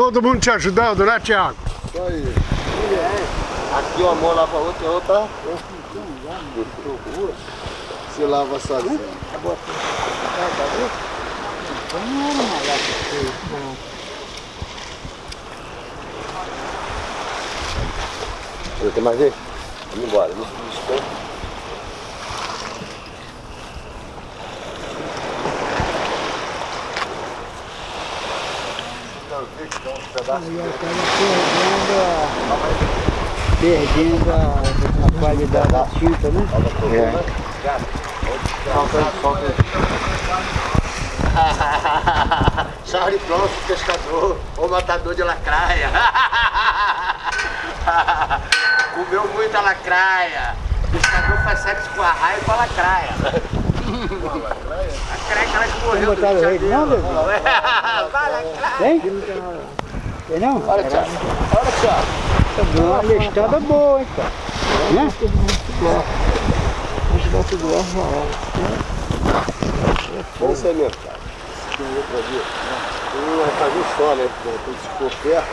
Todo mundo te ajudando, né, Tiago? Isso aí. Aqui uma mão lava a outra, a outra. Se lava sozinho. Tem mais aí? Vamos embora. Perdendo a, perdendo a, a qualidade da tinta, né? Charlie Bronson, pescador, ou matador de lacraia. Comeu muita lacraia. O pescador faz sexo com a raia e com a lacraia. A morreu do botaram de rei, não, lacraia. Tem? Tem não? Olha, Thiago. Olha, Thiago. Deu uma listada boa, hein, cara. Né? Vamos ser mesmo, cara. Outra vez. Tem um rapaz só, né? Quando se for perto,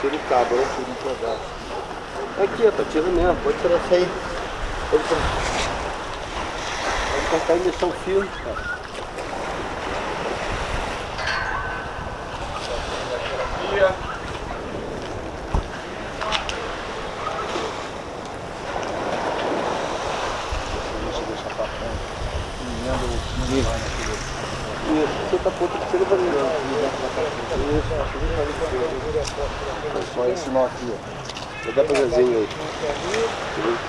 tira o cabo, né? Tira o pedaço. Aqui, tá tirando mesmo. Pode tirar isso aí. Que chega pra mim. Isso, só esse nó aqui, ó. Vou dar pra desenho aí.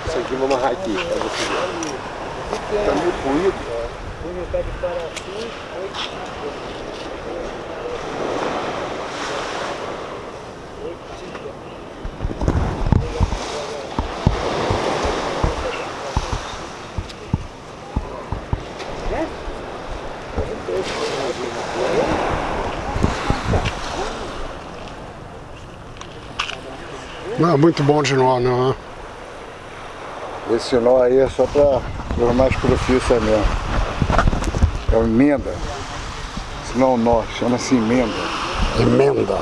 Isso aqui vou amarrar aqui, pra você ver. Tá meio puído. Não é muito bom de nó, não. né? Esse nó aí é só para os mais profissionais mesmo. É uma emenda. Isso não é nó, chama-se emenda. Emenda.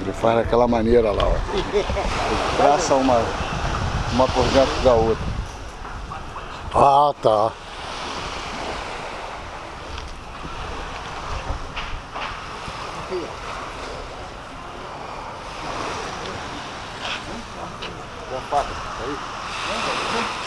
Ele faz daquela maneira lá, ó. Ele traça uma, uma por dentro da outra. Ah, tá. Uma faca, aí.